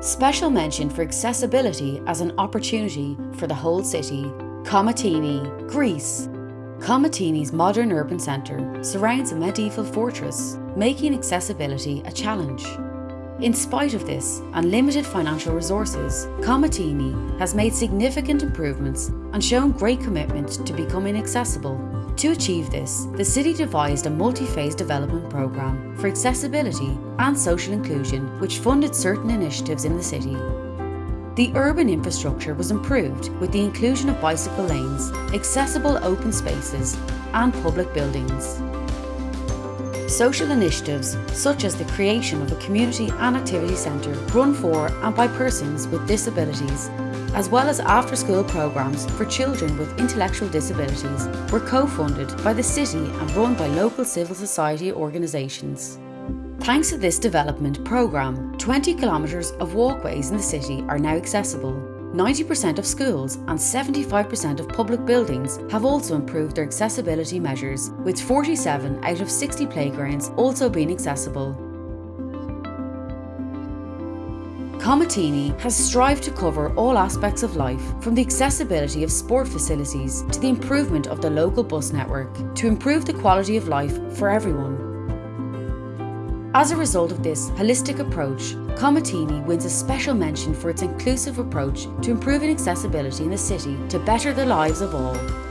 Special mention for accessibility as an opportunity for the whole city. Komotini, Greece. Komotini's modern urban centre surrounds a medieval fortress, making accessibility a challenge. In spite of this and limited financial resources, Komotini has made significant improvements and shown great commitment to becoming accessible. To achieve this, the city devised a multi-phase development programme for accessibility and social inclusion which funded certain initiatives in the city. The urban infrastructure was improved with the inclusion of bicycle lanes, accessible open spaces and public buildings. Social initiatives such as the creation of a community and activity centre run for and by persons with disabilities, as well as after-school programmes for children with intellectual disabilities were co-funded by the city and run by local civil society organisations. Thanks to this development programme, 20 kilometres of walkways in the city are now accessible 90% of schools and 75% of public buildings have also improved their accessibility measures, with 47 out of 60 playgrounds also being accessible. Komotini has strived to cover all aspects of life, from the accessibility of sport facilities to the improvement of the local bus network, to improve the quality of life for everyone. As a result of this holistic approach, Komotini wins a special mention for its inclusive approach to improving accessibility in the city to better the lives of all.